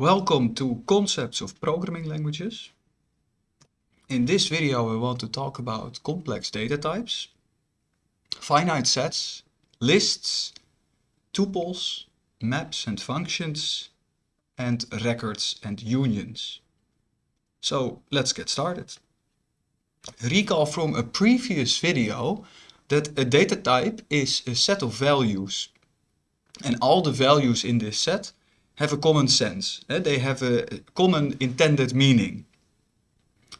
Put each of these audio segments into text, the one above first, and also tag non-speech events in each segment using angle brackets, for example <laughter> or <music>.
Welcome to Concepts of Programming Languages. In this video we want to talk about complex data types, finite sets, lists, tuples, maps and functions, and records and unions. So let's get started. Recall from a previous video that a data type is a set of values and all the values in this set have a common sense. Eh? They have a common intended meaning.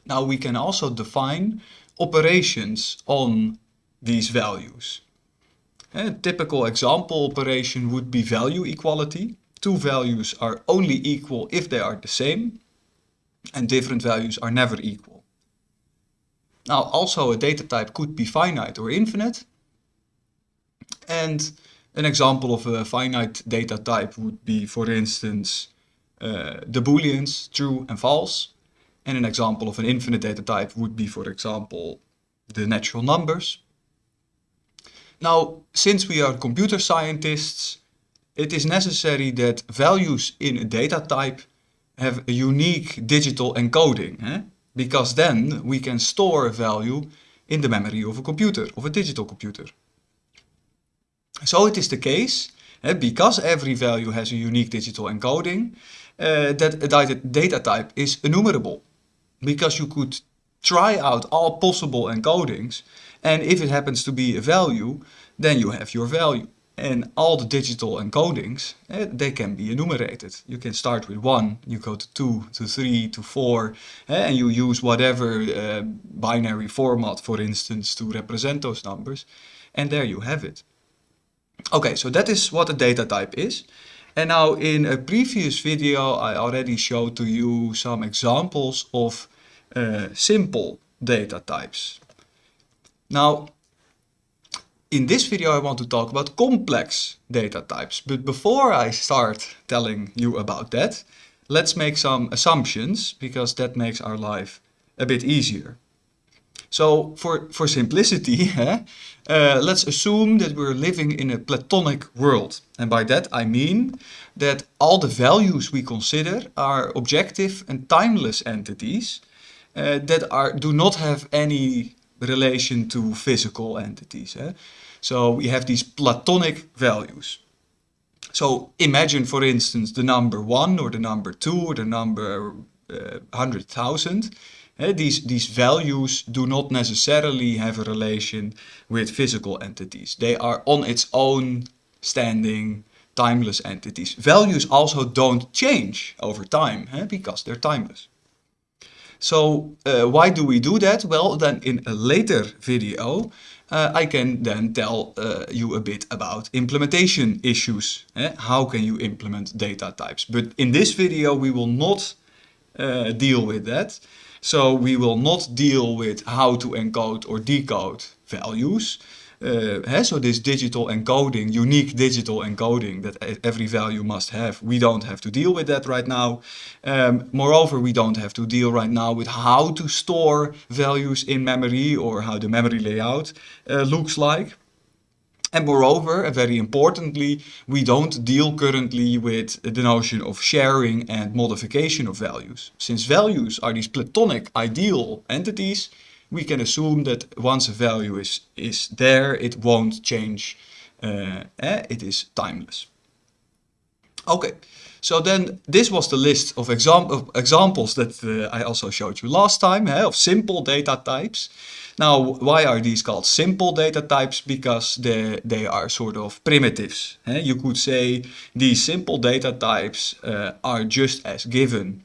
Now we can also define operations on these values. A eh, typical example operation would be value equality. Two values are only equal if they are the same and different values are never equal. Now also a data type could be finite or infinite and an example of a finite data type would be, for instance, uh, the booleans true and false. And an example of an infinite data type would be, for example, the natural numbers. Now, since we are computer scientists, it is necessary that values in a data type have a unique digital encoding. Eh? Because then we can store a value in the memory of a computer, of a digital computer. So it is the case, because every value has a unique digital encoding, uh, that a data type is enumerable. Because you could try out all possible encodings, and if it happens to be a value, then you have your value. And all the digital encodings, uh, they can be enumerated. You can start with 1, you go to 2, to 3, to 4, and you use whatever binary format, for instance, to represent those numbers. And there you have it. Okay, so that is what a data type is. And now in a previous video I already showed to you some examples of uh, simple data types. Now in this video I want to talk about complex data types. But before I start telling you about that, let's make some assumptions because that makes our life a bit easier. So for, for simplicity, <laughs> uh, let's assume that we're living in a platonic world. And by that I mean that all the values we consider are objective and timeless entities uh, that are, do not have any relation to physical entities. So we have these platonic values. So imagine, for instance, the number 1 or the number 2 or the number uh, 100,000 these, these values do not necessarily have a relation with physical entities. They are on its own standing timeless entities. Values also don't change over time because they're timeless. So uh, why do we do that? Well, then in a later video, uh, I can then tell uh, you a bit about implementation issues. Eh? How can you implement data types? But in this video, we will not uh, deal with that. So we will not deal with how to encode or decode values. Uh, so this digital encoding, unique digital encoding that every value must have, we don't have to deal with that right now. Um, moreover, we don't have to deal right now with how to store values in memory or how the memory layout uh, looks like. And moreover, and very importantly, we don't deal currently with the notion of sharing and modification of values. Since values are these platonic ideal entities, we can assume that once a value is, is there, it won't change. Uh, eh, it is timeless. Okay, so then this was the list of, exam of examples that uh, I also showed you last time, eh, of simple data types. Now, why are these called simple data types? Because they, they are sort of primitives. Eh? You could say these simple data types uh, are just as given.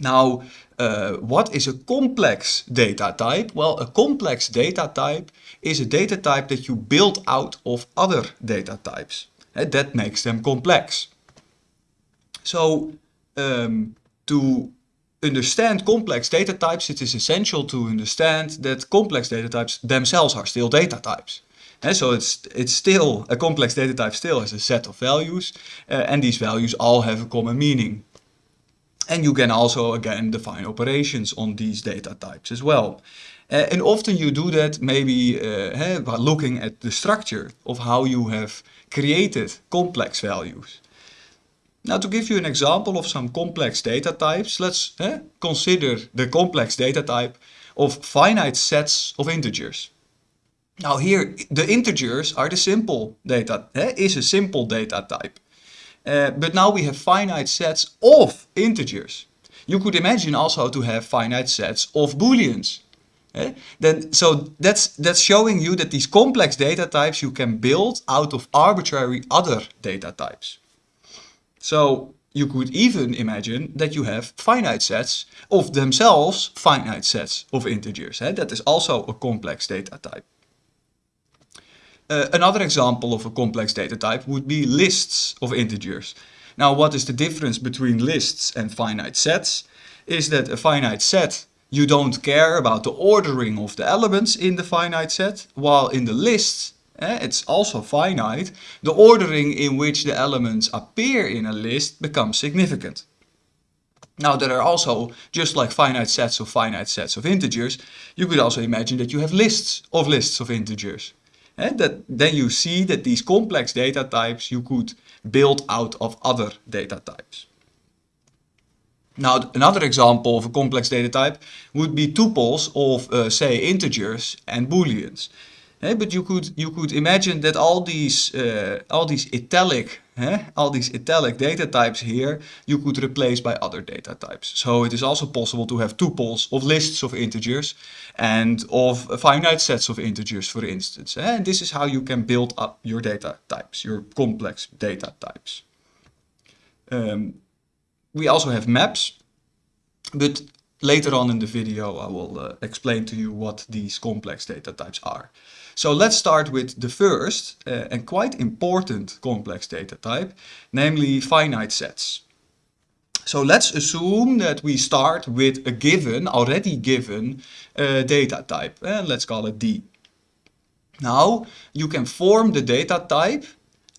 Now, uh, what is a complex data type? Well, a complex data type is a data type that you build out of other data types. Eh? That makes them complex. So, um, to understand complex data types, it is essential to understand that complex data types themselves are still data types. And so it's, it's still, a complex data type still has a set of values, uh, and these values all have a common meaning. And you can also, again, define operations on these data types as well. Uh, and often you do that maybe uh, by looking at the structure of how you have created complex values. Now to give you an example of some complex data types, let's eh, consider the complex data type of finite sets of integers. Now here, the integers are the simple data, eh, is a simple data type. Uh, but now we have finite sets of integers. You could imagine also to have finite sets of booleans. Eh? Then, so that's, that's showing you that these complex data types you can build out of arbitrary other data types. So you could even imagine that you have finite sets of themselves finite sets of integers. Eh? That is also a complex data type. Uh, another example of a complex data type would be lists of integers. Now what is the difference between lists and finite sets? Is that a finite set you don't care about the ordering of the elements in the finite set, while in the list eh, it's also finite, the ordering in which the elements appear in a list becomes significant. Now there are also, just like finite sets of finite sets of integers, you could also imagine that you have lists of lists of integers. And that then you see that these complex data types you could build out of other data types. Now another example of a complex data type would be tuples of uh, say integers and booleans. Hey, but you could you could imagine that all these uh, all these italic all these italic data types here you could replace by other data types. So it is also possible to have tuples of lists of integers and of finite sets of integers, for instance. And this is how you can build up your data types, your complex data types. Um, we also have maps, but later on in the video I will uh, explain to you what these complex data types are. So let's start with the first uh, and quite important complex data type, namely finite sets. So let's assume that we start with a given, already given uh, data type. And uh, let's call it D. Now you can form the data type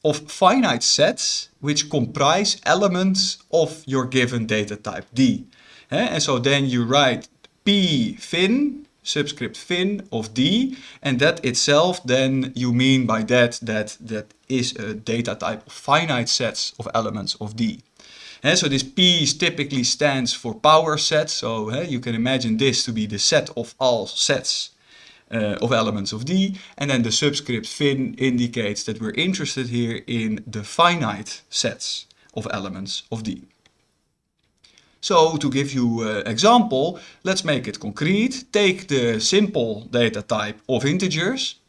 of finite sets which comprise elements of your given data type D. And so then you write P fin subscript fin of D and that itself then you mean by that that that is a data type of finite sets of elements of D. And so this P typically stands for power set, so you can imagine this to be the set of all sets uh, of elements of D, and then the subscript fin indicates that we're interested here in the finite sets of elements of D. So to give you an uh, example, let's make it concrete. Take the simple data type of integers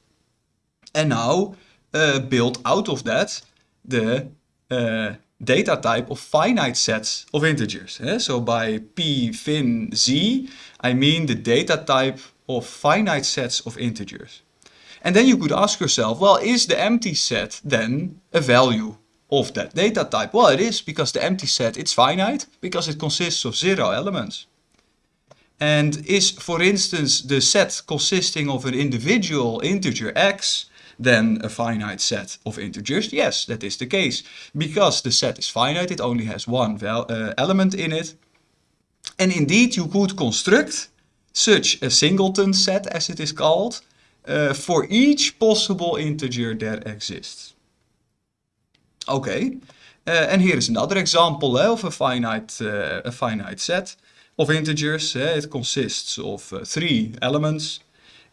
and now uh, build out of that the uh, data type of finite sets of integers. Eh? So by p fin z, I mean the data type of finite sets of integers. And then you could ask yourself, well, is the empty set then a value of that data type? Well, it is because the empty set, it's finite because it consists of zero elements. And is, for instance, the set consisting of an individual integer x then a finite set of integers? Yes, that is the case. Because the set is finite, it only has one uh, element in it. And indeed, you could construct such a singleton set, as it is called, uh, for each possible integer that exists. Okay, uh, and here is another example uh, of a finite, a finite set of integers. Uh, it consists of uh, three elements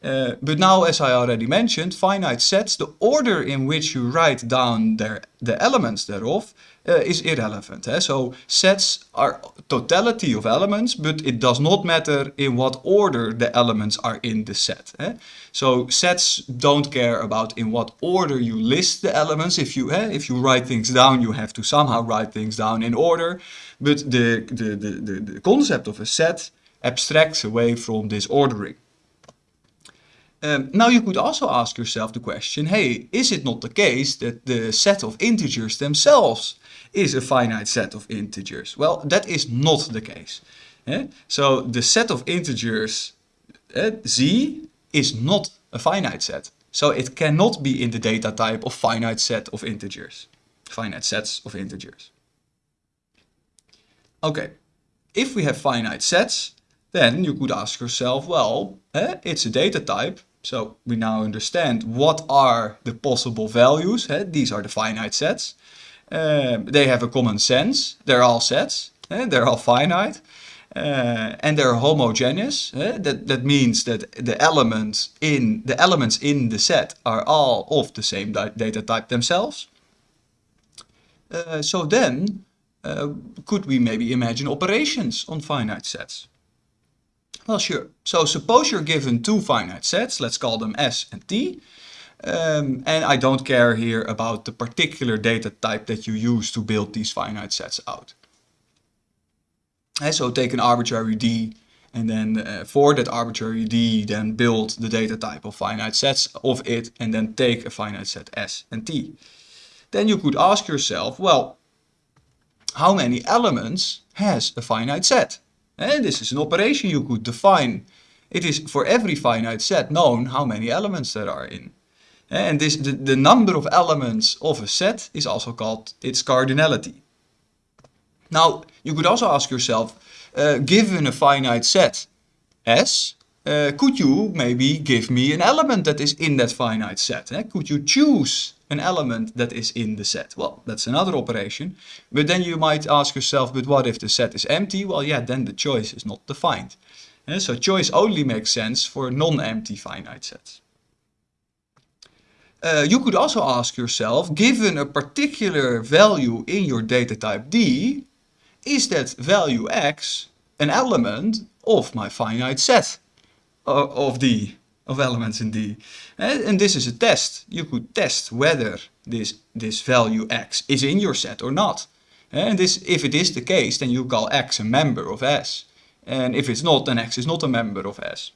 but now, as I already mentioned, finite sets, the order in which you write down the elements thereof uh, is irrelevant. Eh? So sets are totality of elements, but it does not matter in what order the elements are in the set. Eh? So sets don't care about in what order you list the elements. If you, eh, if you write things down, you have to somehow write things down in order. But the, the, the, the, the concept of a set abstracts away from this ordering. Um, now you could also ask yourself the question, hey, is it not the case that the set of integers themselves is a finite set of integers? Well, that is not the case. Eh? So the set of integers uh, z is not a finite set. So it cannot be in the data type of finite set of integers, finite sets of integers. Okay, if we have finite sets, then you could ask yourself, well, eh, it's a data type, so we now understand what are the possible values. Eh? These are the finite sets. Uh, they have a common sense. They're all sets. Eh? They're all finite. Uh, and they're homogeneous. Eh? That, that means that the elements in the elements in the set are all of the same data type themselves. Uh, so then, could we maybe imagine operations on finite sets? Well, sure. So suppose you're given two finite sets, let's call them S and T. Um, and I don't care here about the particular data type that you use to build these finite sets out. And so take an arbitrary D and then uh, for that arbitrary D then build the data type of finite sets of it and then take a finite set S and T. Then you could ask yourself, well, how many elements has a finite set? And this is an operation you could define. It is for every finite set known how many elements there are in. And this, the, the number of elements of a set is also called its cardinality. Now, you could also ask yourself, uh, given a finite set S, uh, could you maybe give me an element that is in that finite set? Eh? Could you choose an element that is in the set? Well, that's another operation. But then you might ask yourself, but what if the set is empty? Well, yeah, then the choice is not defined. Eh? So choice only makes sense for non-empty finite sets. Uh, you could also ask yourself, given a particular value in your data type D, is that value x an element of my finite set uh, of D, of elements in D? And, and this is a test. You could test whether this, this value x is in your set or not. Eh, and this, if it is the case, then you call x a member of S. And if it's not, then x is not a member of S.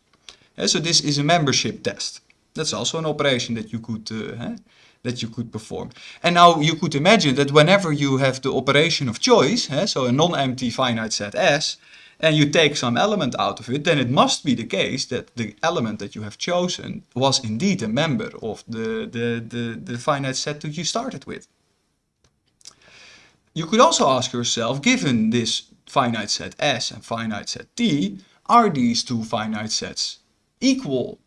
So this is a membership test. That's also an operation that you could uh, that you could perform. And now you could imagine that whenever you have the operation of choice, so a non-empty finite set S, and you take some element out of it, then it must be the case that the element that you have chosen was indeed a member of the, the, the, the finite set that you started with. You could also ask yourself, given this finite set S and finite set T, are these two finite sets equal?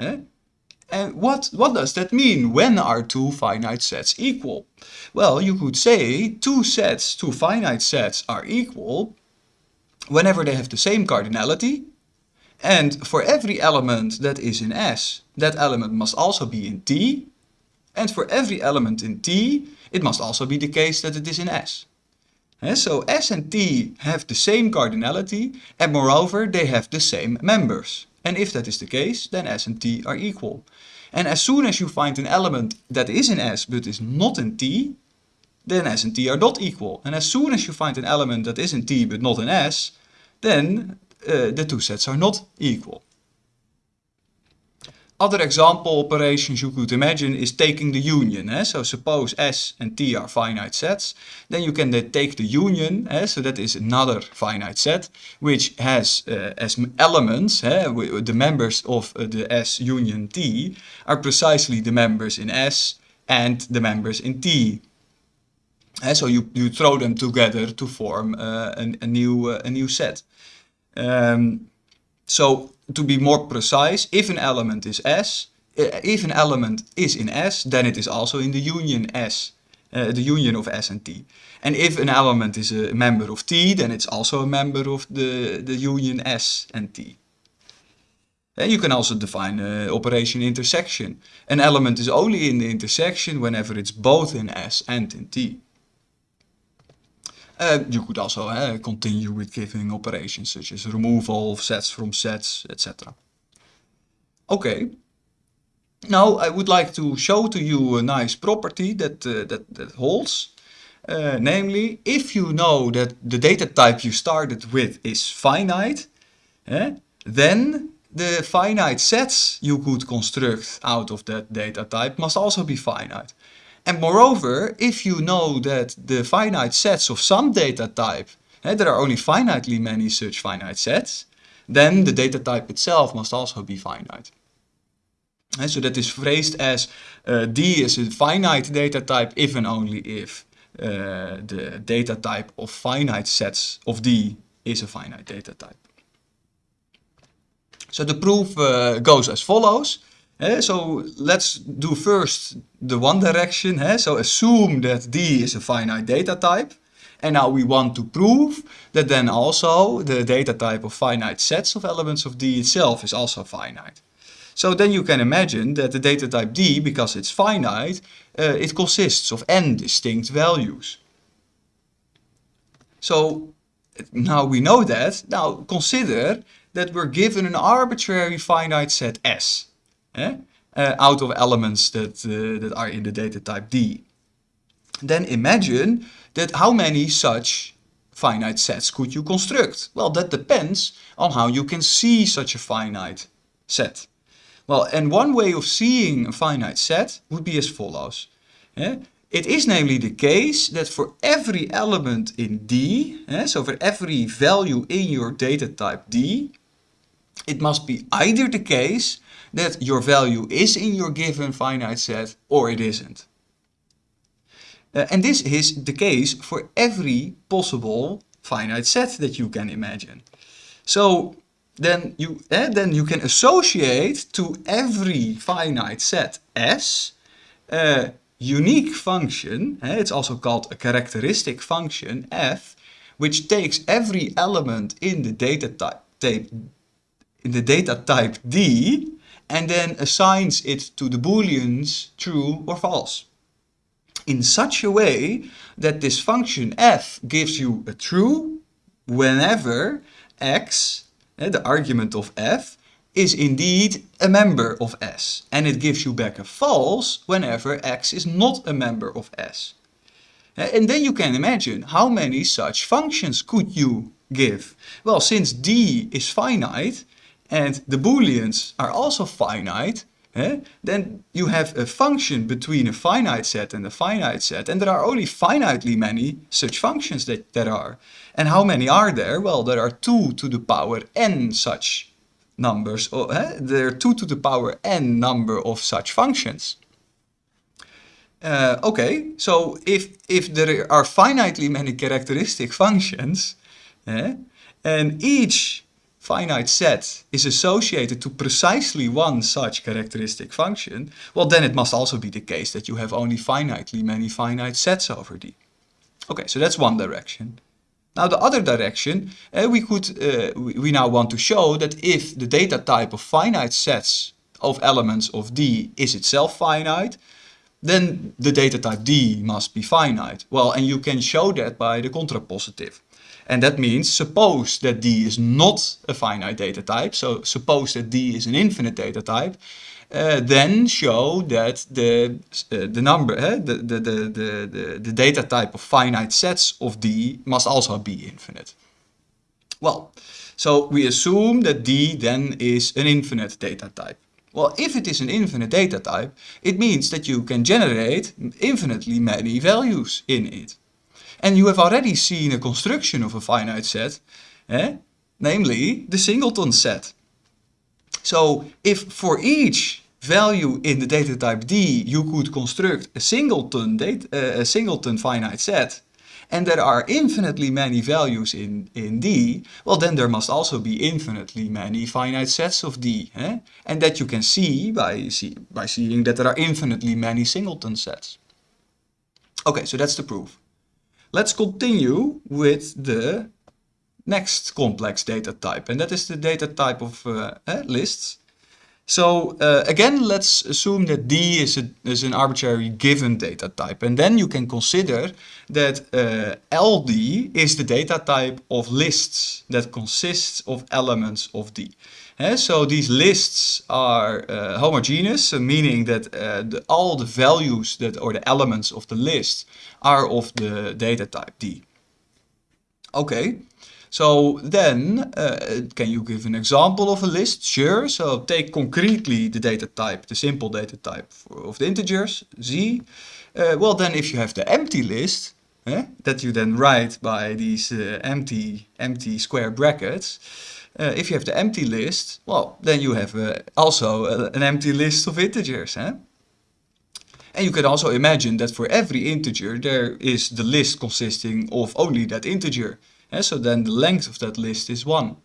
Eh? And what, what does that mean? When are two finite sets equal? Well, you could say two sets, two finite sets are equal whenever they have the same cardinality. And for every element that is in S, that element must also be in T. And for every element in T, it must also be the case that it is in S. And so S and T have the same cardinality and moreover they have the same members. And if that is the case, then S and T are equal. And as soon as you find an element that is in S but is not in T, then S and T are not equal. And as soon as you find an element that is in T but not in S, then uh, the two sets are not equal. Other example operations you could imagine is taking the union. Eh? So suppose S and T are finite sets, then you can take the union, eh? so that is another finite set, which has uh, as elements, eh? the members of uh, the S union T are precisely the members in S and the members in T. Eh? So you, you throw them together to form uh, a, a, new, uh, a new set. Um, so to be more precise, if an element is S, eh, if an element is in S, then it is also in the union S, uh, the union of S and T. And if an element is a member of T, then it's also a member of the, the union S and T. And you can also define uh, operation intersection. An element is only in the intersection whenever it's both in S and in T. You could also uh, continue with giving operations such as removal of sets from sets, etc. Okay. Now I would like to show to you a nice property that, uh, that, that holds. Uh, namely, if you know that the data type you started with is finite, eh, then the finite sets you could construct out of that data type must also be finite. And moreover, if you know that the finite sets of some data type, eh, there are only finitely many such finite sets, then the data type itself must also be finite. And so that is phrased as uh, D is a finite data type if and only if uh, the data type of finite sets of D is a finite data type. So the proof uh, goes as follows. So let's do first the one direction. So assume that D is a finite data type. And now we want to prove that then also the data type of finite sets of elements of D itself is also finite. So then you can imagine that the data type D, because it's finite, uh, it consists of n distinct values. So now we know that. Now consider that we're given an arbitrary finite set S eh? uh, out of elements that, uh, that are in the data type D. Then imagine that how many such finite sets could you construct? Well, that depends on how you can see such a finite set. Well, and one way of seeing a finite set would be as follows. Eh? It is namely the case that for every element in D, eh, so for every value in your data type D, it must be either the case that your value is in your given finite set or it isn't. Uh, and this is the case for every possible finite set that you can imagine. So then you, eh, then you can associate to every finite set S a unique function, eh, it's also called a characteristic function f, which takes every element in the data type, in the data type D and then assigns it to the booleans true or false in such a way that this function f gives you a true whenever x, eh, the argument of f, is indeed a member of S. And it gives you back a false whenever x is not a member of S. Eh, and then you can imagine how many such functions could you give? Well, since D is finite and the booleans are also finite, eh, then you have a function between a finite set and a finite set. And there are only finitely many such functions that there are. And how many are there? Well, there are 2 to the power n such numbers. Or, eh, there are 2 to the power n number of such functions. Uh, okay, so if, if there are finitely many characteristic functions, eh, and each finite set is associated to precisely one such characteristic function, well then it must also be the case that you have only finitely many finite sets over D. Okay, so that's one direction. Now the other direction, uh, we could, uh, we, we now want to show that if the data type of finite sets of elements of D is itself finite, then the data type D must be finite. Well, and you can show that by the contrapositive. And that means suppose that D is not a finite data type, so suppose that D is an infinite data type, uh, then show that the, uh, the number, uh, the, the, the, the, the data type of finite sets of D must also be infinite. Well, so we assume that D then is an infinite data type. Well, if it is an infinite data type, it means that you can generate infinitely many values in it. And you have already seen a construction of a finite set, eh? namely the singleton set. So if for each value in the data type D you could construct a singleton, data, uh, a singleton finite set, and there are infinitely many values in, in D, well then there must also be infinitely many finite sets of D. Eh? And that you can see by, see by seeing that there are infinitely many singleton sets. Okay, so that's the proof. Let's continue with the next complex data type, and that is the data type of uh, eh, lists. So uh, again, let's assume that D is, a, is an arbitrary given data type. And then you can consider that uh, LD is the data type of lists that consists of elements of D. So these lists are uh, homogeneous, meaning that uh, the, all the values that or the elements of the list are of the data type D. Okay, so then uh, can you give an example of a list? Sure, so take concretely the data type, the simple data type of the integers, Z. Uh, well then if you have the empty list, eh, that you then write by these uh, empty, empty square brackets, uh, if you have the empty list, well, then you have uh, also uh, an empty list of integers. Eh? And you can also imagine that for every integer there is the list consisting of only that integer. Eh? So then the length of that list is 1.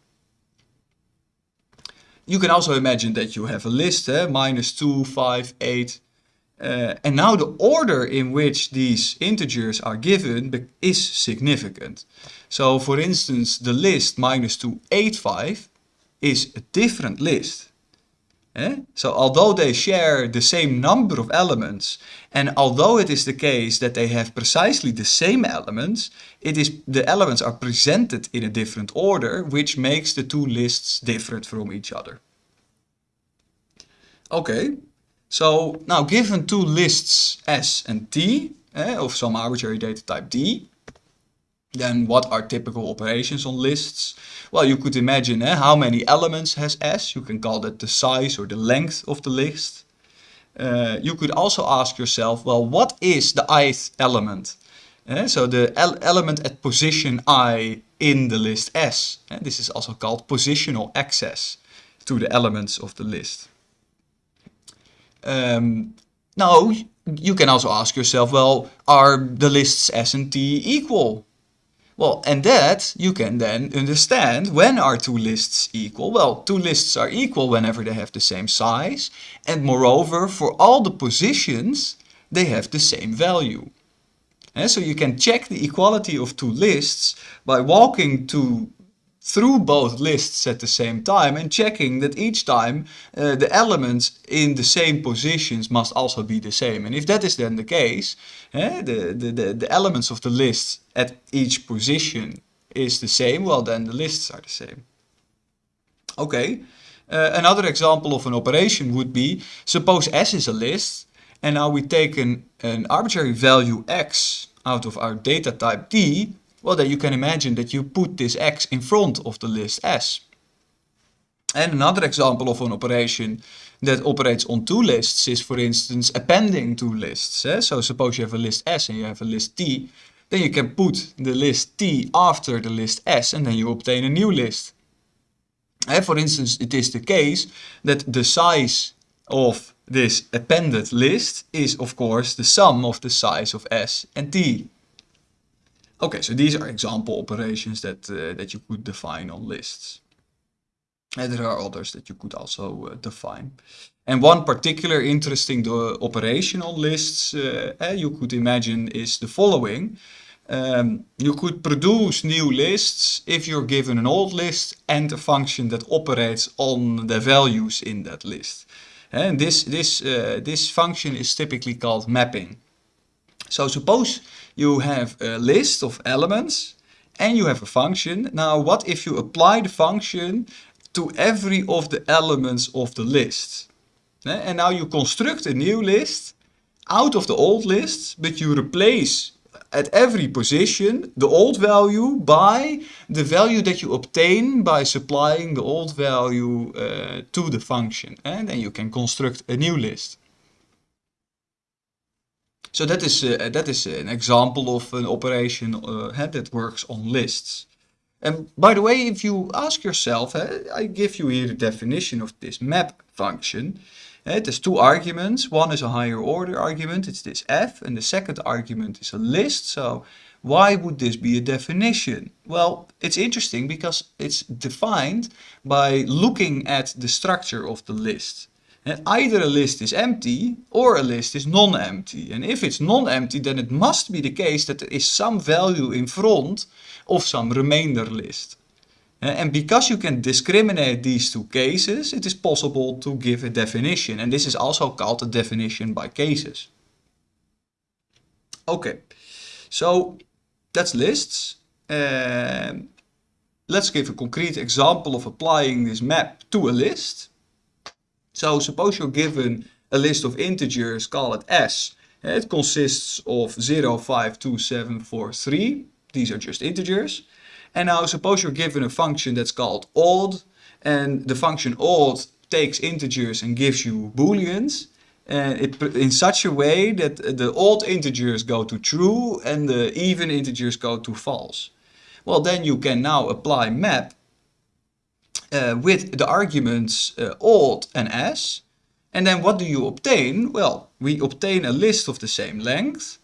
you can also imagine that you have a list, eh? minus 2, 5, 8. Uh, and now the order in which these integers are given is significant. So for instance, the list minus 2, 8, 5 is a different list. Eh? So although they share the same number of elements, and although it is the case that they have precisely the same elements, it is the elements are presented in a different order, which makes the two lists different from each other. Okay, so now given two lists S and T, eh, of some arbitrary data type D, then what are typical operations on lists? Well, you could imagine eh, how many elements has S. You can call that the size or the length of the list. Uh, you could also ask yourself, well, what is the ith element? Uh, so the element at position i in the list S. Uh, this is also called positional access to the elements of the list. Um, now, you can also ask yourself, well, are the lists S and T equal? Well, and that you can then understand when are two lists equal? Well, two lists are equal whenever they have the same size. And moreover, for all the positions, they have the same value. And so you can check the equality of two lists by walking to through both lists at the same time and checking that each time uh, the elements in the same positions must also be the same. And if that is then the case, eh, the, the, the, the elements of the list at each position is the same, well then the lists are the same. Okay, uh, another example of an operation would be, suppose S is a list and now we take an, an arbitrary value x out of our data type D well, then you can imagine that you put this x in front of the list s. And another example of an operation that operates on two lists is, for instance, appending two lists. Eh? So suppose you have a list S and you have a list T, then you can put the list T after the list S and then you obtain a new list. And for instance, it is the case that the size of this appended list is, of course, the sum of the size of S and T. Okay, so these are example operations that, uh, that you could define on lists. And there are others that you could also uh, define. And one particular interesting uh, operation on lists uh, eh, you could imagine is the following. Um, you could produce new lists if you're given an old list and a function that operates on the values in that list. And this, this, uh, this function is typically called mapping. So suppose you have a list of elements and you have a function. Now what if you apply the function to every of the elements of the list? And now you construct a new list out of the old list, but you replace at every position the old value by the value that you obtain by supplying the old value uh, to the function. And then you can construct a new list. So that is, uh, that is an example of an operation uh, that works on lists. And by the way, if you ask yourself, I give you here the definition of this map function. It has two arguments. One is a higher order argument, it's this f, and the second argument is a list. So why would this be a definition? Well, it's interesting because it's defined by looking at the structure of the list. And either a list is empty or a list is non-empty. And if it's non-empty, then it must be the case that there is some value in front of some remainder list. And because you can discriminate these two cases, it is possible to give a definition. And this is also called a definition by cases. Okay, so that's lists. Uh, let's give a concrete example of applying this map to a list. So suppose you're given a list of integers, call it s. It consists of 0, 5, 2, 7, 4, 3. These are just integers. And now suppose you're given a function that's called odd. And the function odd takes integers and gives you booleans. And it, in such a way that the odd integers go to true and the even integers go to false. Well, then you can now apply map uh, with the arguments uh, odd and s. And then what do you obtain? Well, we obtain a list of the same length,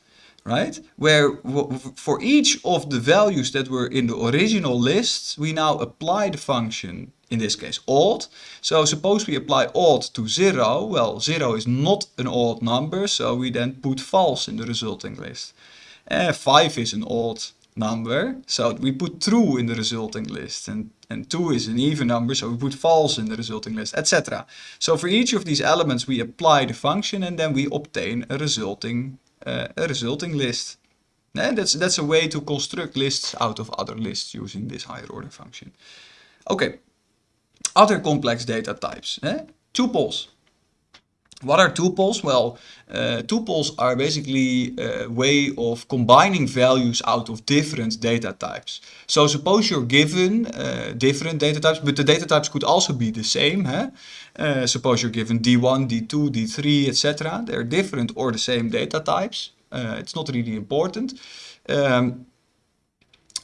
right? Where for each of the values that were in the original list, we now apply the function in this case odd. So suppose we apply odd to 0, well 0 is not an odd number, so we then put false in the resulting list. And 5 is an odd number, so we put true in the resulting list. And, and 2 is an even number, so we put false in the resulting list, etc. So for each of these elements we apply the function and then we obtain a resulting, uh, a resulting list. And that's, that's a way to construct lists out of other lists using this higher order function. Okay, other complex data types. Eh? Tuples. What are tuples? Well, uh, tuples are basically a way of combining values out of different data types. So suppose you're given uh, different data types, but the data types could also be the same. Huh? Uh, suppose you're given D1, D2, D3, etc. They're different or the same data types. Uh, it's not really important. Um,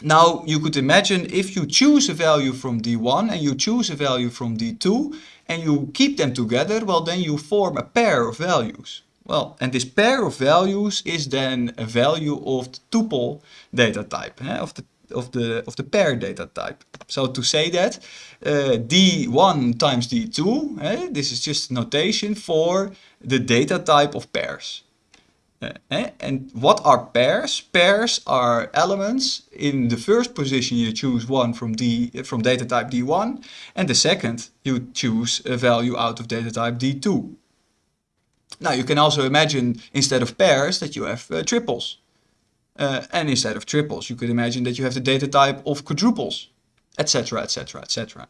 now you could imagine if you choose a value from D1 and you choose a value from D2 and you keep them together, well then you form a pair of values. Well, and this pair of values is then a value of the tuple data type, eh, of the of the of the pair data type. So to say that, uh, D1 times D2, eh, this is just notation for the data type of pairs. Uh, and what are pairs? Pairs are elements. In the first position you choose one from D from data type D1 and the second you choose a value out of data type D2. Now you can also imagine instead of pairs that you have uh, triples. Uh, and instead of triples you could imagine that you have the data type of quadruples, etc, etc, etc.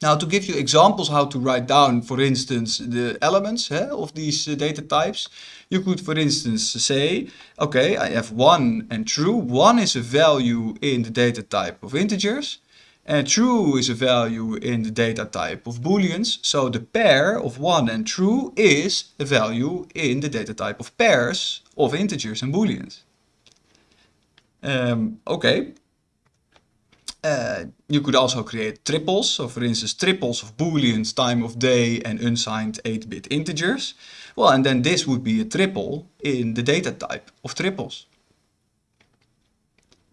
Now to give you examples how to write down, for instance, the elements eh, of these uh, data types, you could, for instance, say, okay, I have 1 and true. 1 is a value in the data type of integers, and true is a value in the data type of booleans. So the pair of 1 and true is a value in the data type of pairs of integers and booleans. Um, okay, uh, you could also create triples, so for instance triples of booleans, time of day and unsigned 8-bit integers. Well, and then this would be a triple in the data type of triples.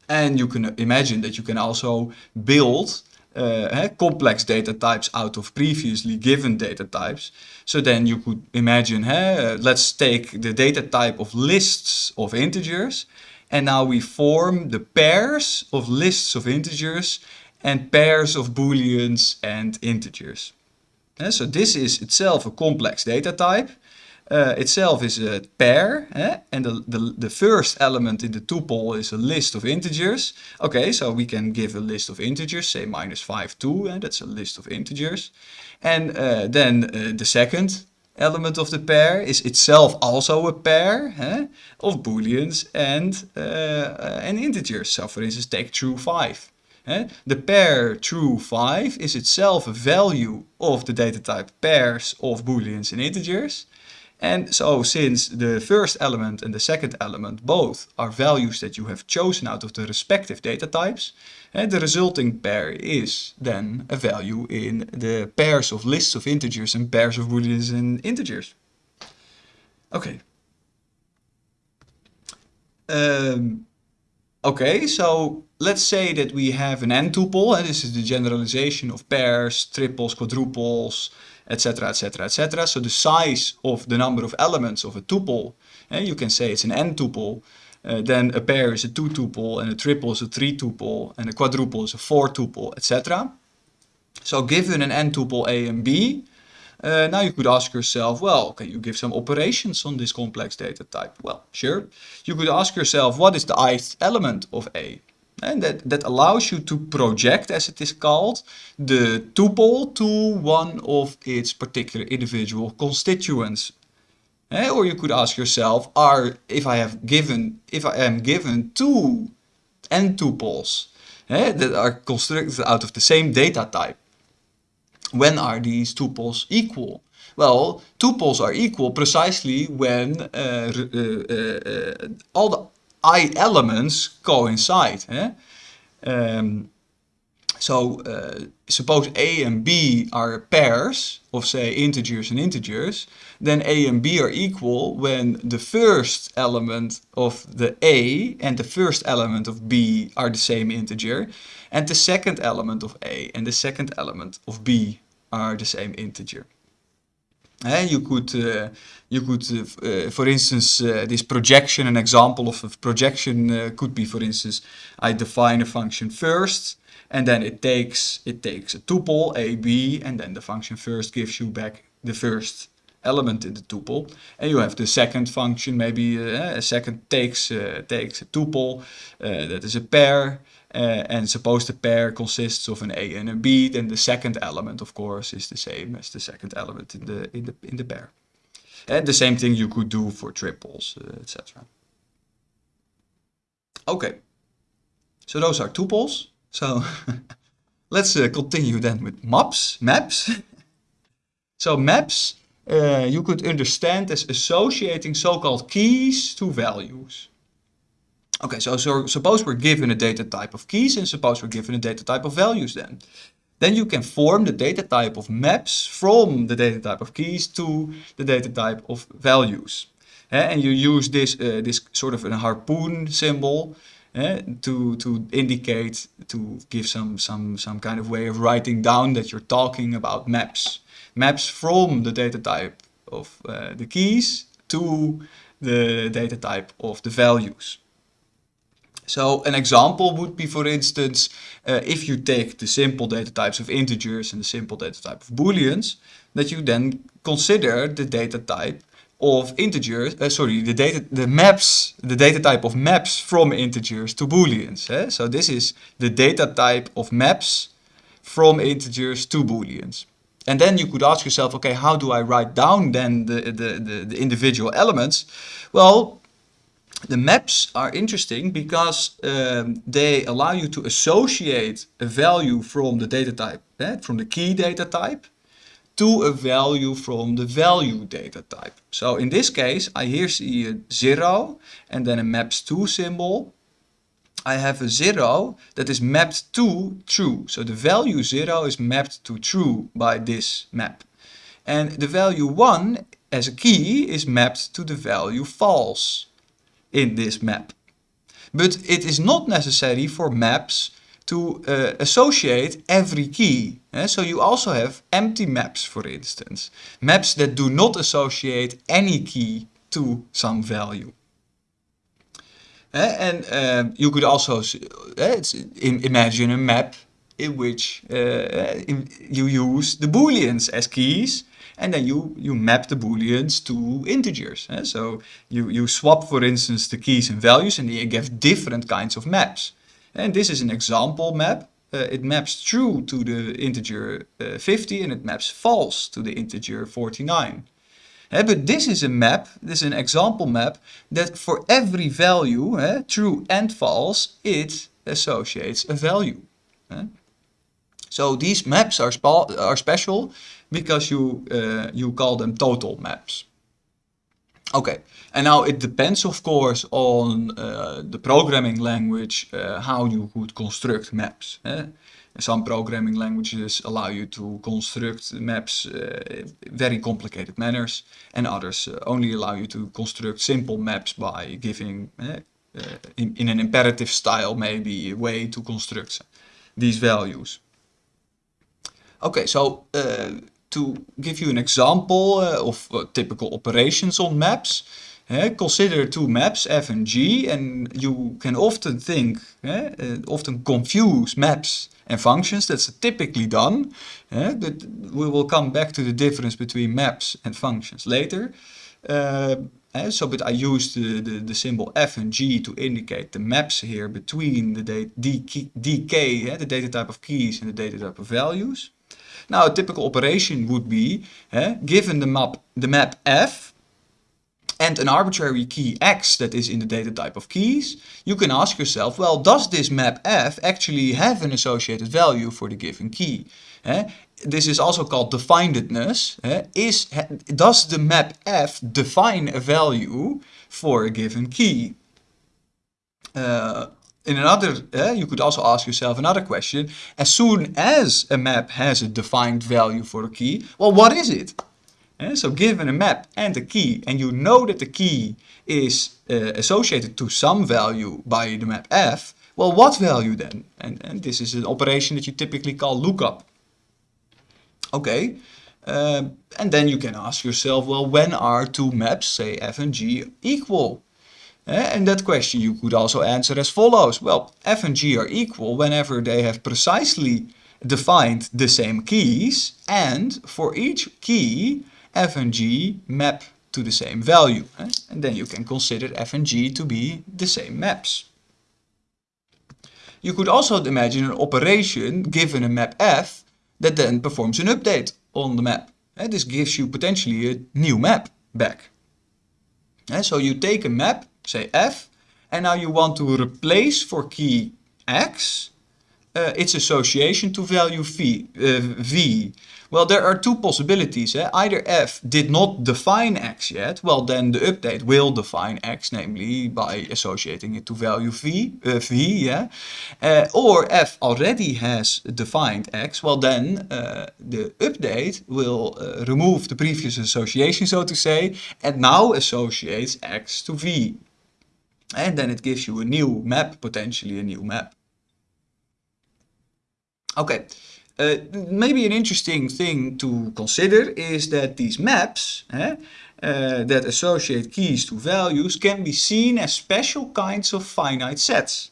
And you can imagine that you can also build uh, complex data types out of previously given data types. So then you could imagine, uh, let's take the data type of lists of integers and now we form the pairs of lists of integers and pairs of booleans and integers. Uh, so this is itself a complex data type. Uh, itself is a pair eh? and the, the, the first element in the tuple is a list of integers. Okay, so we can give a list of integers, say minus 5, 2, and that's a list of integers. And uh, then uh, the second element of the pair is itself also a pair of booleans and, uh, integers. So for instance, take true 5. Eh? The pair true 5 is itself a value of the data type pairs of booleans and integers. And so since the first element and the second element both are values that you have chosen out of the respective data types, the resulting pair is then a value in the pairs of lists of integers and pairs of booleans and integers. Okay. Um, okay, so let's say that we have an n-tuple, and this is the generalization of pairs, triples, quadruples, etc, etc, etc. So the size of the number of elements of a tuple, and you can say it's an n-tuple, uh, then a pair is a 2-tuple, and a triple is a 3-tuple, and a quadruple is a 4-tuple, etc. So given an n-tuple A and B, uh, now you could ask yourself, well, can you give some operations on this complex data type? Well, sure. You could ask yourself, what is the ith element of A? And that, that allows you to project, as it is called, the tuple to one of its particular individual constituents. Or you could ask yourself, are if I have given, if I am given two n tuples that are constructed out of the same data type, when are these tuples equal? Well, tuples are equal precisely when uh, uh, uh, all the i elements coincide. Eh? Um, so uh, suppose a and b are pairs of say integers and integers, then a and b are equal when the first element of the a and the first element of b are the same integer, and the second element of a and the second element of b are the same integer. Uh, you could, uh, you could, uh, for instance, this projection, an example of a projection could be, for instance, I define a function first, and then it takes it takes a tuple a b and then the function first gives you back the first element in the tuple. And you have the second function maybe uh, a second takes uh, takes a tuple uh, that is a pair uh, and suppose the pair consists of an a and a b then the second element of course is the same as the second element in the in the in the pair. And the same thing you could do for triples uh, etc okay. So those are tuples so <laughs> let's uh, continue then with maps. Maps. <laughs> so maps uh, you could understand as associating so-called keys to values. Okay, so, so suppose we're given a data type of keys and suppose we're given a data type of values then. Then you can form the data type of maps from the data type of keys to the data type of values. Uh, and you use this, uh, this sort of a harpoon symbol eh, to to indicate to give some some some kind of way of writing down that you're talking about maps. Maps from the data type of uh, the keys to the data type of the values. So an example would be, for instance, uh, if you take the simple data types of integers and the simple data type of booleans, that you then consider the data type of integers, uh, sorry, the data, the maps, the data type of maps from integers to booleans. Eh? So this is the data type of maps from integers to booleans. And then you could ask yourself, okay, how do I write down then the, the, the, the individual elements? Well, the maps are interesting because um, they allow you to associate a value from the data type, eh, from the key data type, to a value from the value data type. So in this case, I here see a 0 and then a maps to symbol. I have a 0 that is mapped to true. So the value 0 is mapped to true by this map. And the value 1 as a key is mapped to the value false in this map. But it is not necessary for maps to uh, associate every key. Eh? So you also have empty maps, for instance. Maps that do not associate any key to some value. Eh? And uh, you could also uh, imagine a map in which you use the booleans as keys and then you, you map the booleans to integers. Eh? So you, you swap, for instance, the keys and values and you get different kinds of maps. And this is an example map. Uh, it maps true to the integer uh, 50 and it maps false to the integer 49. Uh, but this is a map, this is an example map, that for every value, uh, true and false, it associates a value. Uh. So these maps are, are special because you, uh, you call them total maps. Okay, and now it depends of course on uh, the programming language uh, how you could construct maps. Eh? Some programming languages allow you to construct maps uh, very complicated manners and others uh, only allow you to construct simple maps by giving eh, uh, in, in, an imperative style maybe a way to construct these values. Okay, so uh, to give you an example uh, of uh, typical operations on maps, uh, consider two maps f and g and you can often think, often confuse maps and functions, that's typically done, but we will come back to the difference between maps and functions later. So, but I use the, the, the, symbol f and g to indicate the maps here between the dk the data type of keys and the data type of values. Now a typical operation would be, given the map, the map f, and an arbitrary key x that is in the data type of keys, you can ask yourself, well, does this map f actually have an associated value for the given key? Eh? This is also called definedness. Eh? Is, does the map f define a value for a given key? Uh, in another, uh, you could also ask yourself another question. As soon as a map has a defined value for a key, well, what is it? Uh, so given a map and a key, and you know that the key is uh, associated to some value by the map f, well, what value then? And, and this is an operation that you typically call lookup. Okay, and then you can ask yourself, well, when are two maps, say f and g, equal? And that question you could also answer as follows. Well, f and g are equal whenever they have precisely defined the same keys and for each key f and g map to the same value. And then you can consider f and g to be the same maps. You could also imagine an operation given a map f that then performs an update on the map. This gives you potentially a new map back. So you take a map, say f, and now you want to replace for key x uh, its association to value v, uh, v. Well, there are two possibilities. Eh? Either f did not define x yet, well then the update will define x, namely by associating it to value v, uh, v yeah? Uh, or f already has defined x, well then uh, the update will uh, remove the previous association, so to say, and now associates x to v. And then it gives you a new map, potentially a new map. Okay, uh, maybe an interesting thing to consider is that these maps eh, uh, that associate keys to values can be seen as special kinds of finite sets.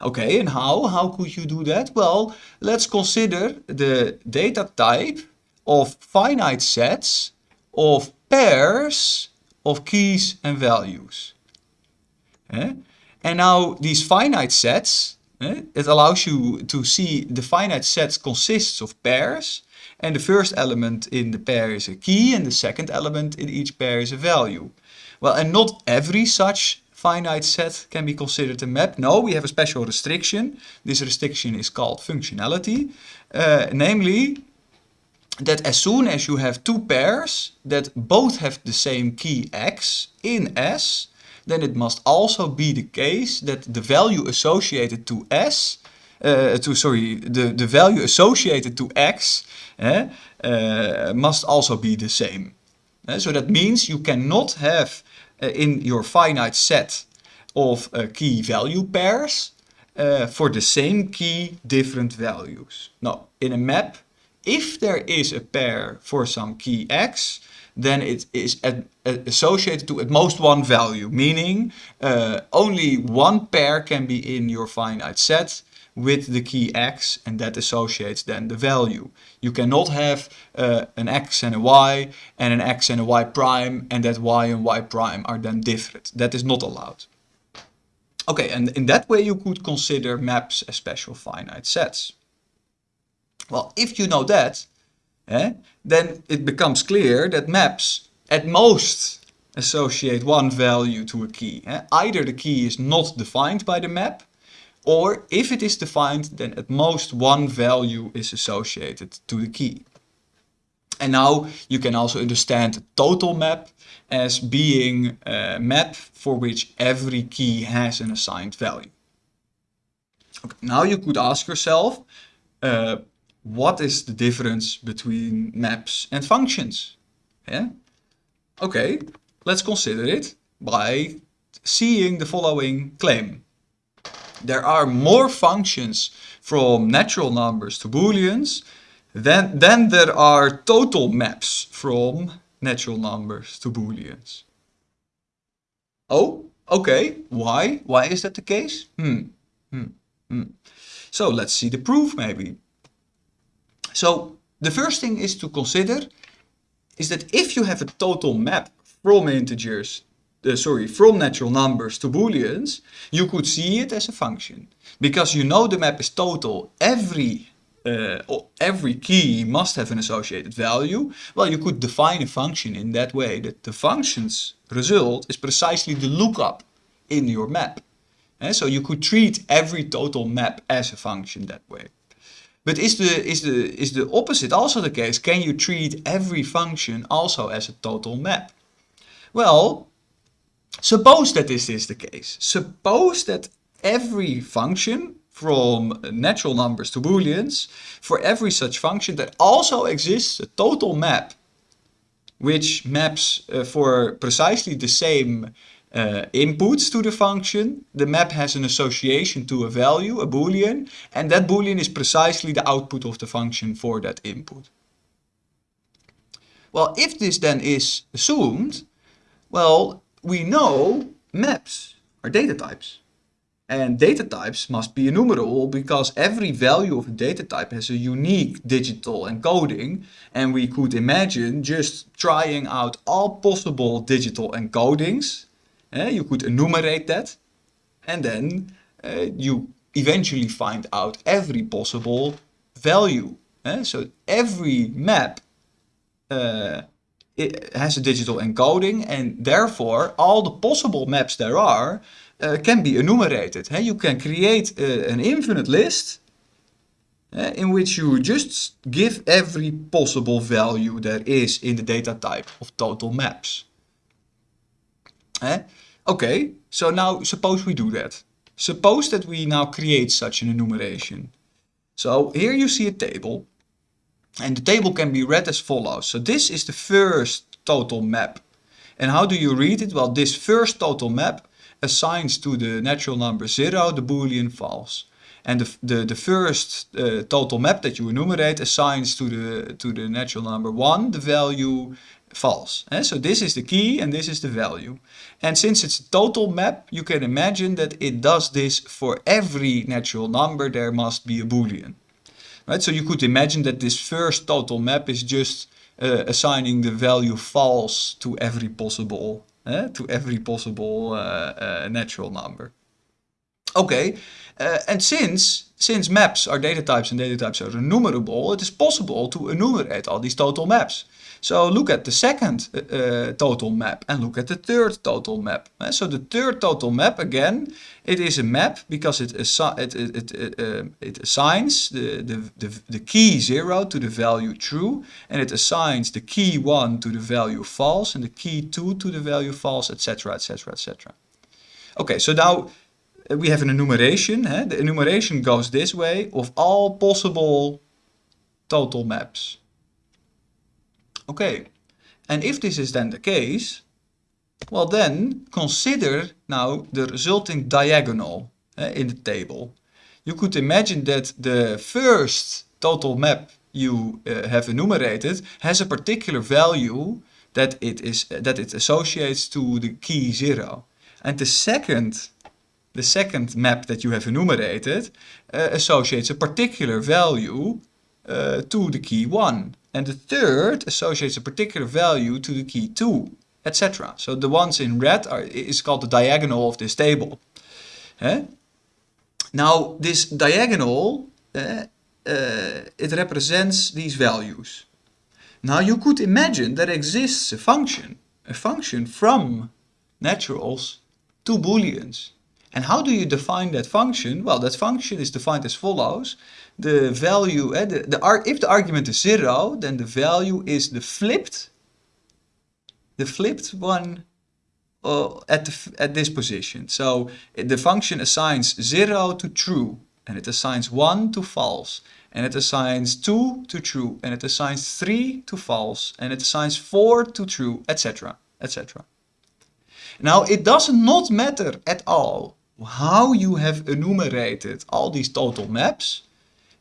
Okay, and how? How could you do that? Well, let's consider the data type of finite sets of pairs of keys and values. Eh? And now these finite sets it allows you to see the finite set consists of pairs and the first element in the pair is a key and the second element in each pair is a value. Well, and not every such finite set can be considered a map. No, we have a special restriction. This restriction is called functionality. Uh, namely, that as soon as you have two pairs that both have the same key x in S, then it must also be the case that the value associated to s, uh, to sorry, the, the value associated to x uh, uh, must also be the same. Uh, so that means you cannot have uh, in your finite set of key value pairs for the same key different values. now in a map, if there is a pair for some key x, then it is associated to at most one value, meaning uh, only one pair can be in your finite set with the key x and that associates then the value. You cannot have uh, an x and a y and an x and a y prime and that y and y prime are then different. That is not allowed. Okay, and in that way you could consider maps as special finite sets. Well, if you know that, eh, then it becomes clear that maps at most associate one value to a key. Eh? Either the key is not defined by the map, or if it is defined, then at most one value is associated to the key. And now you can also understand total map as being a map for which every key has an assigned value. Okay, now you could ask yourself, uh, what is the difference between maps and functions? Yeah? Okay, let's consider it by seeing the following claim. There are more functions from natural numbers to booleans than, than there are total maps from natural numbers to booleans. Oh, okay. Why? Why is that the case? Hmm. Hmm. Hmm. So let's see the proof maybe. So the first thing is to consider is that if you have a total map from integers, uh, sorry, from natural numbers to booleans, you could see it as a function. Because you know the map is total, every uh, every key must have an associated value, well, you could define a function in that way that the function's result is precisely the lookup in your map. And so you could treat every total map as a function that way. But is the, is, the, is the opposite also the case? Can you treat every function also as a total map? Well, suppose that this is the case. Suppose that every function from natural numbers to booleans, for every such function that also exists a total map which maps uh, for precisely the same uh, inputs to the function. The map has an association to a value, a boolean, and that boolean is precisely the output of the function for that input. Well, if this then is assumed, well, we know maps are data types. And data types must be enumerable because every value of a data type has a unique digital encoding. And we could imagine just trying out all possible digital encodings. Uh, you could enumerate that. And then uh, you eventually find out every possible value. Uh, so every map it has a digital encoding and therefore all the possible maps there are uh, can be enumerated. You can create an infinite list uh, in which you just give every possible value there is in the data type of total maps. Okay, so now suppose we do that. Suppose that we now create such an enumeration. So here you see a table and the table can be read as follows. So this is the first total map. And how do you read it? Well, this first total map assigns to the natural number 0 the boolean false. And the, the, the first uh, total map that you enumerate assigns to the, to the natural number 1 the value false. Eh? So this is the key and this is the value. And since it's a total map, you can imagine that it does this for every natural number there must be a boolean. Right? So you could imagine that this first total map is just uh, assigning the value false to every possible uh, to every possible uh, natural number. Okay, and since since maps are data types and data types are enumerable, it is possible to enumerate all these total maps. So look at the second uh, total map and look at the third total map. Uh, so the third total map, again, it is a map because it, assi it, it, it, uh, it assigns the, the, the, the key 0 to the value true and it assigns the key 1 to the value false and the key 2 to the value false, etc, etc, etc. Okay, so now uh, we have an enumeration. Eh? The enumeration goes this way of all possible total maps. Okay, and if this is then the case, well then consider now the resulting diagonal uh, in the table. You could imagine that the first total map you uh, have enumerated has a particular value that it is that it associates to the key 0. And the second the second map that you have enumerated uh, associates a particular value uh, to the key 1. And the third associates a particular value to the key 2, etc. So the ones in red are, is called the diagonal of this table. Eh? Now this diagonal, uh, uh, it represents these values. Now you could imagine there exists a function, a function from naturals to booleans. And how do you define that function? Well, that function is defined as follows. The value, eh, the, the, if the argument is 0, then the value is the flipped, the flipped one uh, at, the, at this position. So the function assigns 0 to true, and it assigns 1 to false, and it assigns 2 to true, and it assigns 3 to false, and it assigns 4 to true, etc. etc. Now it does not matter at all how you have enumerated all these total maps,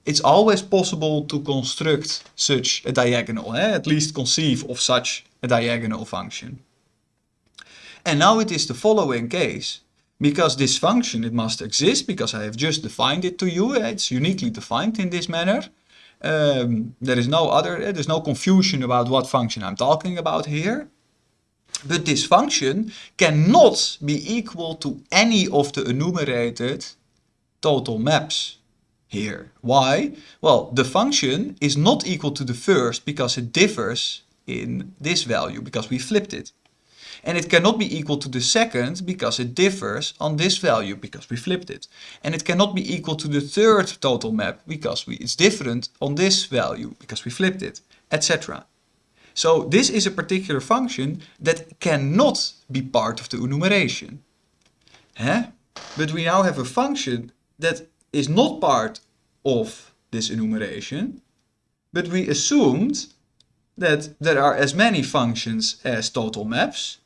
it's always possible to construct such a diagonal, eh? at least conceive of such a diagonal function. And now it is the following case. Because this function, it must exist, because I have just defined it to you, eh? it's uniquely defined in this manner. Um, there is no other, eh? there's no confusion about what function I'm talking about here. But this function cannot be equal to any of the enumerated total maps here. Why? Well, the function is not equal to the first because it differs in this value, because we flipped it. And it cannot be equal to the second because it differs on this value, because we flipped it. And it cannot be equal to the third total map because we, it's different on this value, because we flipped it, etc. So this is a particular function that cannot be part of the enumeration. Huh? but we now have a function that is not part of this enumeration, but we assumed that there are as many functions as total maps.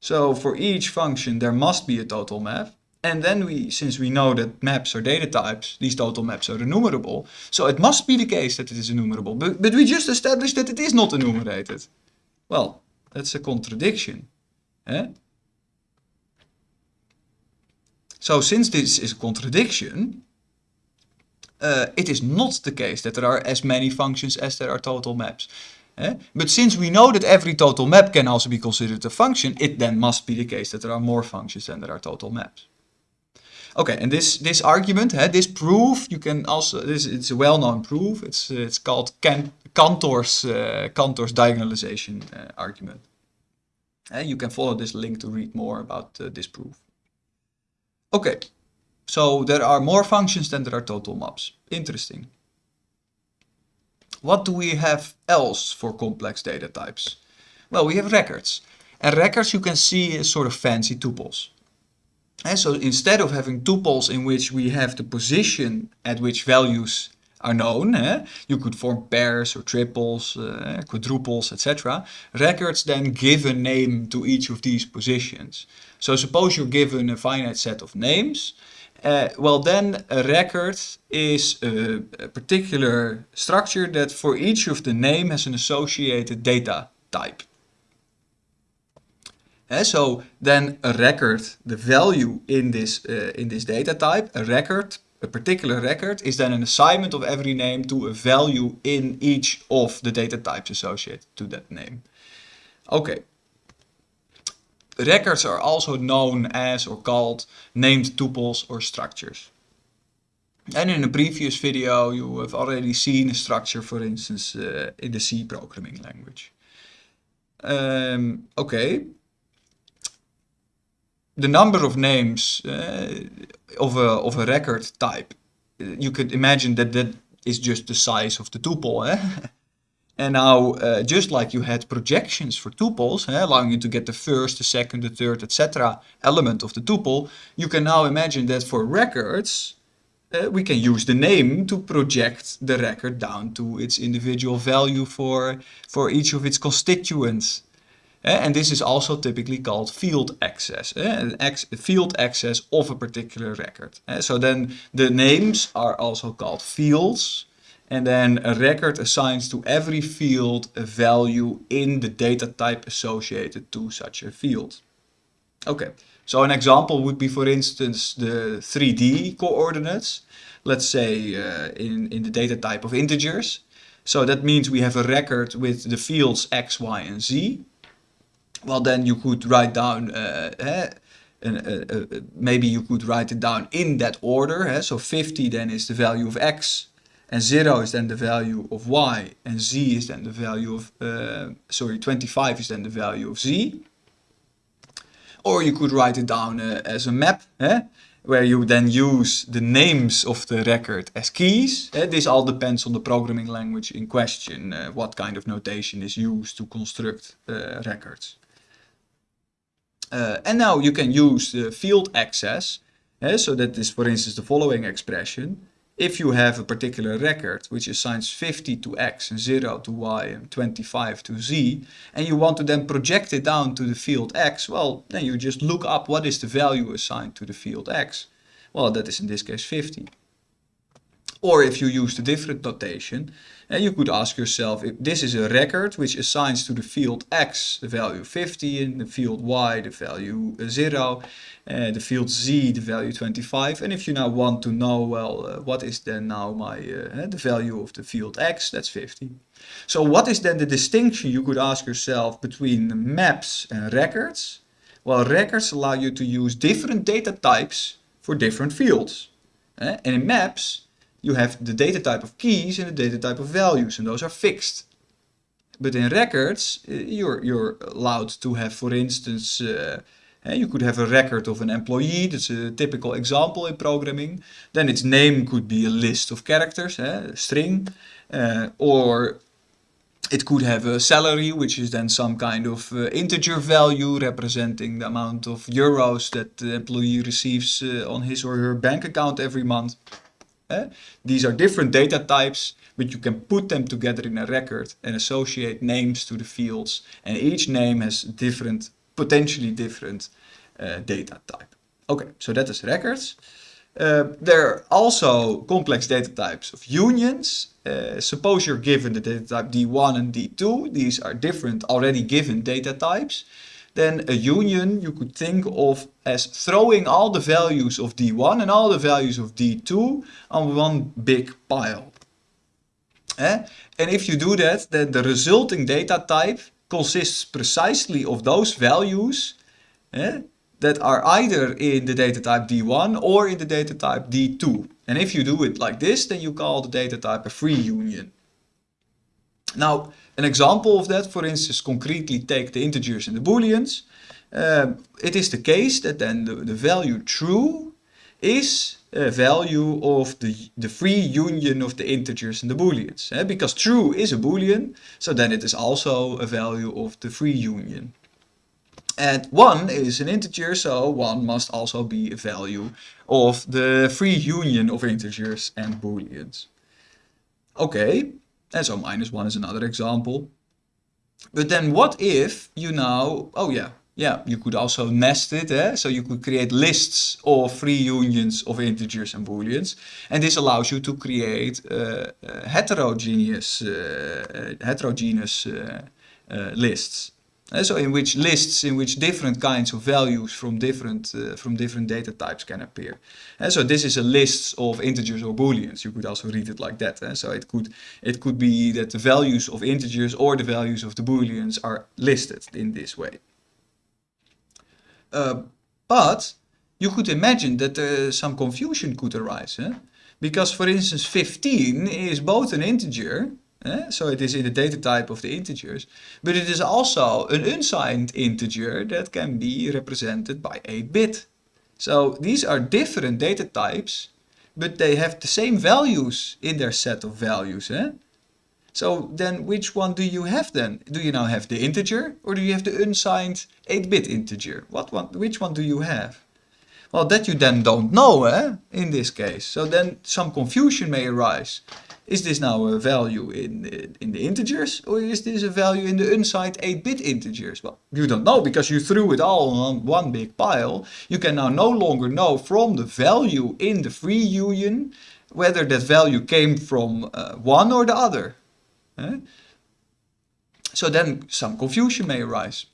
So for each function there must be a total map. And then we, since we know that maps are data types, these total maps are enumerable. So it must be the case that it is enumerable. But, but we just established that it is not enumerated. Well, that's a contradiction. Eh? So since this is a contradiction, uh, it is not the case that there are as many functions as there are total maps. Eh? But since we know that every total map can also be considered a function, it then must be the case that there are more functions than there are total maps. Okay, and this this argument, eh, this proof, you can also this it's a well-known proof. It's uh, it's called Can Cantor's uh, Cantor's diagonalization uh, argument. Eh, you can follow this link to read more about this proof. Okay, so there are more functions than there are total maps. Interesting. What do we have else for complex data types? Well, we have records. And records you can see as sort of fancy tuples. And so instead of having tuples in which we have the position at which values are known, eh? you could form pairs or triples, uh, quadruples, etc. Records then give a name to each of these positions. So suppose you're given a finite set of names, uh, well then a record is a, a particular structure that for each of the name has an associated data type. Uh, so then a record, the value in this, uh, in this data type, a record, a particular record is then an assignment of every name to a value in each of the data types associated to that name. Okay. Records are also known as or called named tuples or structures. And in a previous video you have already seen a structure for instance uh, in the C programming language. Um, okay, the number of names uh, of, a, of a record type, you could imagine that that is just the size of the tuple. Eh? <laughs> and now, uh, just like you had projections for tuples, eh, allowing you to get the first, the second, the third, etc. element of the tuple, you can now imagine that for records, uh, we can use the name to project the record down to its individual value for, for each of its constituents. And this is also typically called field access, uh, ex field access of a particular record. So then the names are also called fields. And then a record assigns to every field a value in the data type associated to such a field. Okay, so an example would be, for instance, the 3D coordinates. Let's say uh, in, in the data type of integers. So that means we have a record with the fields x, y, and z well then you could write down uh, uh, uh, maybe you could write it down in that order eh? so 50 then is the value of x and 0 is then the value of y and z is then the value of uh, sorry 25 is then the value of z or you could write it down uh, as a map eh? where you then use the names of the record as keys. Uh, this all depends on the programming language in question, uh, what kind of notation is used to construct uh, records. Uh, and now you can use the field access. Uh, so that is, for instance, the following expression. If you have a particular record which assigns 50 to x and 0 to y and 25 to z, and you want to then project it down to the field x, well, then you just look up what is the value assigned to the field x. Well, that is in this case 50. Or if you use the different notation, and you could ask yourself if this is a record which assigns to the field x the value 50 and the field y the value 0, uh, the field z the value 25 and if you now want to know well uh, what is then now my uh, the value of the field x that's 50. So what is then the distinction you could ask yourself between maps and records? Well records allow you to use different data types for different fields. and in maps you have the data type of keys and the data type of values, and those are fixed. But in records, uh, you're, you're allowed to have, for instance, uh, eh, you could have a record of an employee, that's a typical example in programming. Then its name could be a list of characters, eh, a string, uh, or it could have a salary, which is then some kind of uh, integer value representing the amount of euros that the employee receives uh, on his or her bank account every month. Eh? These are different data types, but you can put them together in a record and associate names to the fields. And each name has different, potentially different uh, data type. Okay, so that is records. Uh, there are also complex data types of unions. Uh, suppose you're given the data type D1 and D2. These are different already given data types. Then a union you could think of as throwing all the values of D1 and all the values of D2 on one big pile. Eh? And if you do that, then the resulting data type consists precisely of those values eh, that are either in the data type D1 or in the data type D2. And if you do it like this, then you call the data type a free union. Now, an example of that, for instance, concretely take the integers and the booleans. Um, it is the case that then the, the value true is a value of the, the free union of the integers and the booleans. Eh? Because true is a boolean, so then it is also a value of the free union. And 1 is an integer, so 1 must also be a value of the free union of integers and booleans. Okay, and so minus 1 is another example. But then what if you now, oh yeah, yeah, you could also nest it, eh? so you could create lists of free unions of integers and booleans. And this allows you to create uh, uh, heterogeneous, uh, heterogeneous uh, uh, lists. Uh, so in which lists in which different kinds of values from different uh, from different data types can appear. And so this is a list of integers or booleans. You could also read it like that. Eh? So it could it could be that the values of integers or the values of the booleans are listed in this way. Uh, but you could imagine that uh, some confusion could arise. Eh? Because for instance 15 is both an integer Eh? So it is in the data type of the integers. But it is also an unsigned integer that can be represented by 8-bit. So these are different data types, but they have the same values in their set of values. Eh? So then which one do you have then? Do you now have the integer or do you have the unsigned 8-bit integer? What one, which one do you have? Well, that you then don't know eh, in this case. So then some confusion may arise. Is this now a value in, in the integers or is this a value in the unsigned 8-bit integers? Well, you don't know because you threw it all on one big pile. You can now no longer know from the value in the free union whether that value came from uh, one or the other. Eh? So then some confusion may arise.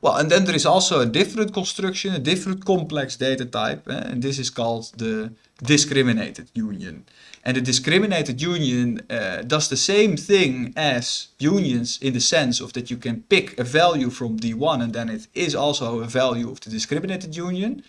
Well, and then there is also a different construction, a different complex data type, eh? and this is called the discriminated union. And the discriminated union uh, does the same thing as unions in the sense of that you can pick a value from D1 and then it is also a value of the discriminated union.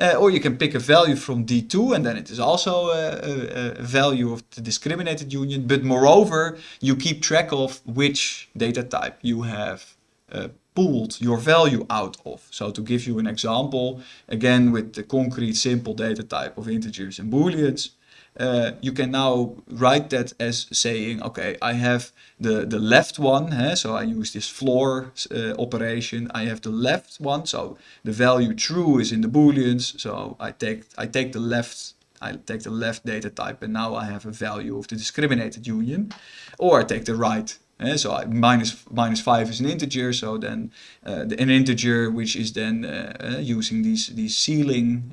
Uh, or you can pick a value from D2 and then it is also a, a, a, value of the discriminated union. But moreover, you keep track of which data type you have uh, pulled your value out of. So to give you an example, again with the concrete simple data type of integers and booleans, uh, you can now write that as saying, okay, I have the, the left one, so I use this floor uh, operation, I have the left one, so the value true is in the booleans, so I take, I take the left I take the left data type and now I have a value of the discriminated union. Or I take the right uh, so minus, minus 5 is an integer, so then uh, the, an integer which is then uh, using these, these ceiling,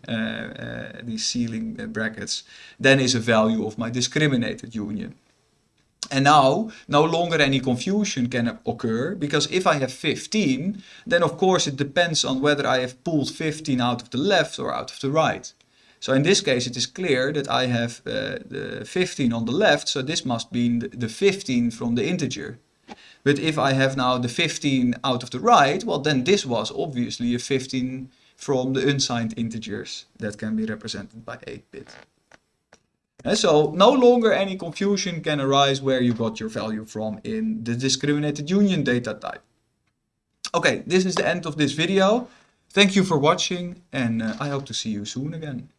these ceiling brackets, then is a value of my discriminated union. And now, no longer any confusion can occur, because if I have 15, then of course it depends on whether I have pulled 15 out of the left or out of the right. So in this case it is clear that I have uh, the 15 on the left, so this must be the 15 from the integer. But if I have now the 15 out of the right, well then this was obviously a 15 from the unsigned integers that can be represented by 8-bit. And so no longer any confusion can arise where you got your value from in the discriminated union data type. Okay, this is the end of this video. Thank you for watching and uh, I hope to see you soon again.